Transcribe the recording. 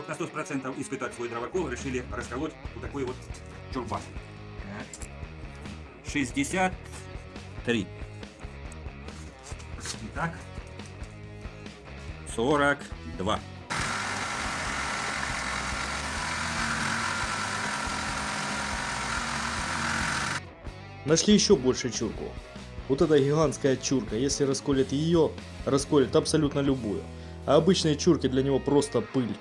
чтобы на 100% испытать свой дровокол, решили расколоть вот такой вот чурбан. 63. Итак, 42. Нашли еще больше чурку. Вот эта гигантская чурка, если расколет ее, расколет абсолютно любую. А обычные чурки для него просто пыль.